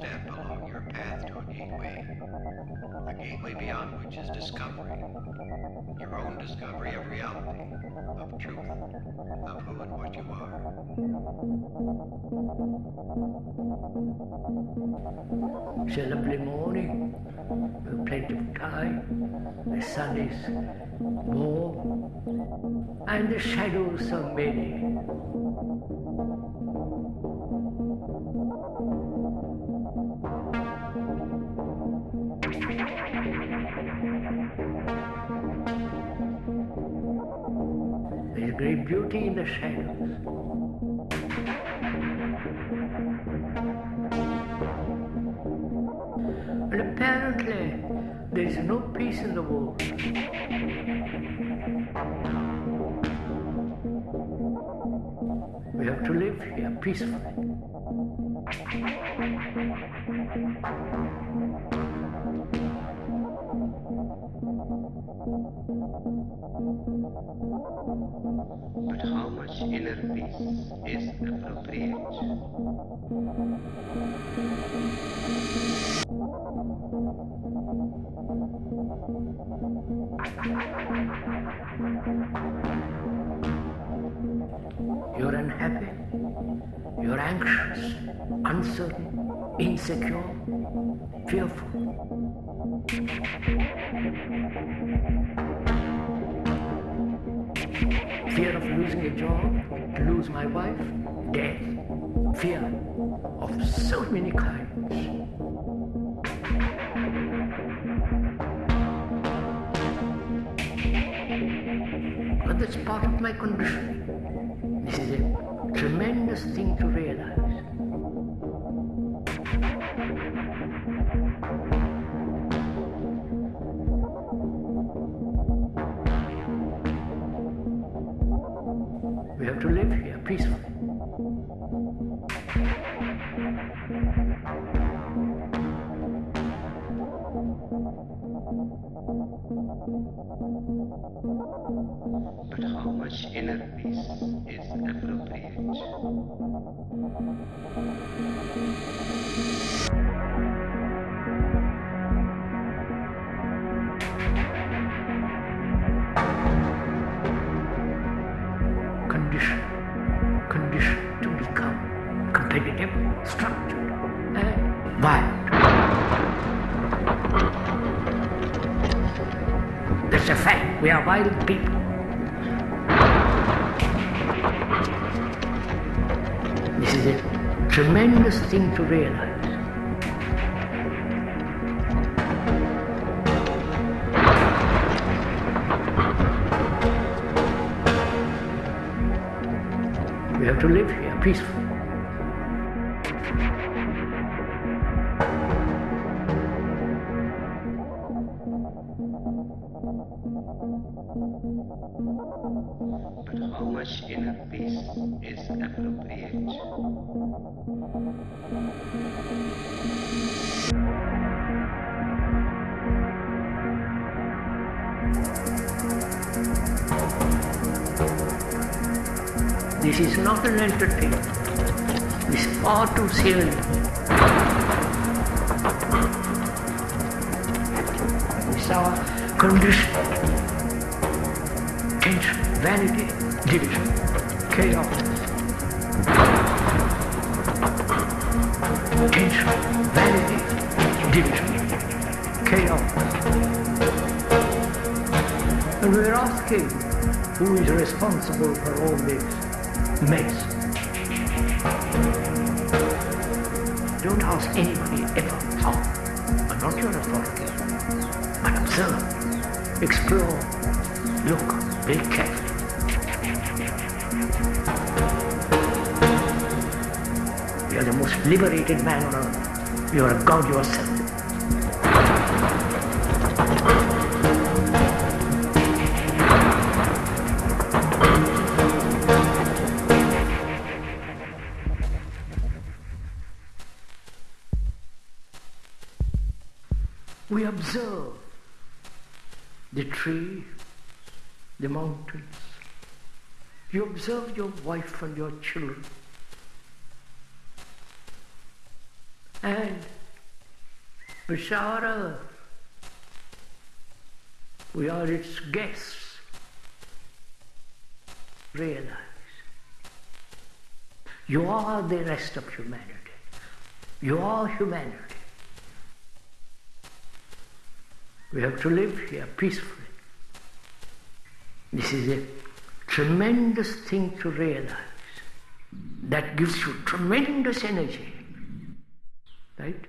step along your path to a gateway, a gateway beyond which is discovery, your own discovery of reality, of truth, of who and what you are. It's a lovely morning, with plenty of time, the sun is warm, and the shadows are many. Great beauty in the shadows. And apparently, there is no peace in the world. We have to live here peacefully. But how much inner peace is appropriate? You're unhappy. You're anxious, uncertain, insecure, fearful. Fear of losing a job, to lose my wife, death, fear of so many kinds. But that's part of my condition. This is a tremendous thing to realize. But how much inner peace is appropriate? Condition. Condition to become competitive, structured, a fact. We are violent people. This is a tremendous thing to realize. We have to live here peacefully. But how much inner peace is appropriate? This is not an entertainment. This is far too serious. It's our condition. Tension, vanity, division, chaos. Vanity, division, chaos. And we're asking who is responsible for all this mess. Don't ask anybody ever how. I'm not your authority. But observe, explore, look be careful. You're the most liberated man on earth. You're a god yourself. We observe the tree, the mountains. You observe your wife and your children. And Bashara, We are its guests. Realize. You are the rest of humanity. You are humanity. We have to live here peacefully. This is a tremendous thing to realize. That gives you tremendous energy. Right?